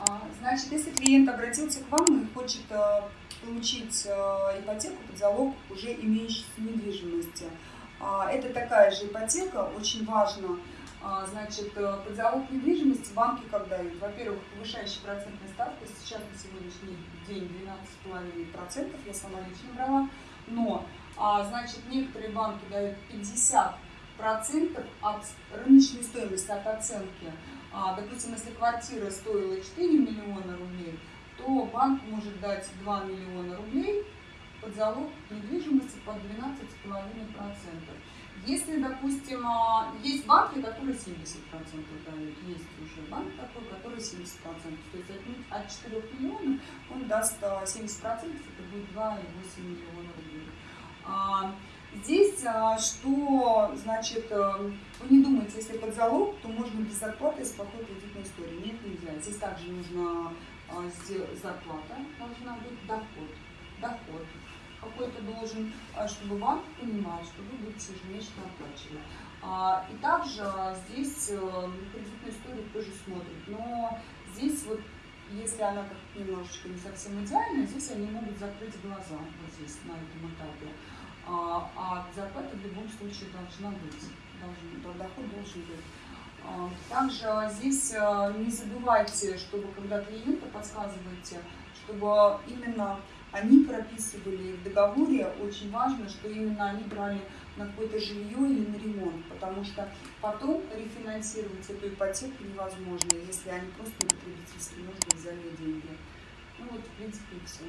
А, Значит, если клиент обратился к вам и хочет э, получить э, ипотеку под залог уже имеющейся недвижимости, а, это такая же ипотека, очень важно, а, значит, э, под залог недвижимости банки как дают? Во-первых, повышающая процентная ставка, сейчас на сегодняшний день 12,5%, я сама лично брала, но, значит, некоторые банки дают 50 процентов от рыночной стоимости, от оценки. А, допустим, если квартира стоила 4 миллиона рублей, то банк может дать 2 миллиона рублей под залог недвижимости под 12,5%. Если, допустим, а, есть банки, которые 70% дают, есть уже банк такой, который 70%. То есть от, от 4 миллионов он даст 70%, а, это будет 2,8 миллиона рублей. А, Здесь а, что, значит, э, вы не думаете, если под залог, то можно без зарплаты с плохой кредитной историей. Нет, нельзя. Здесь также нужно а, зарплата, должна быть доход. Доход какой-то должен, а, чтобы банк понимал, что вы будете ежемесячно оплачивать. И также здесь э, кредитную историю тоже смотрят. Но здесь вот если она как немножечко не совсем идеальная, здесь они могут закрыть глаза вот здесь, на этом этапе. А, а в любом случае должна быть, должен, доход должен быть. А, также здесь а, не забывайте, чтобы когда клиента подсказываете, чтобы именно они прописывали в договоре, очень важно, что именно они брали на какое-то жилье или на ремонт, потому что потом рефинансировать эту ипотеку невозможно, если они просто на потребительские нужды взяли деньги. Ну вот, в принципе, все.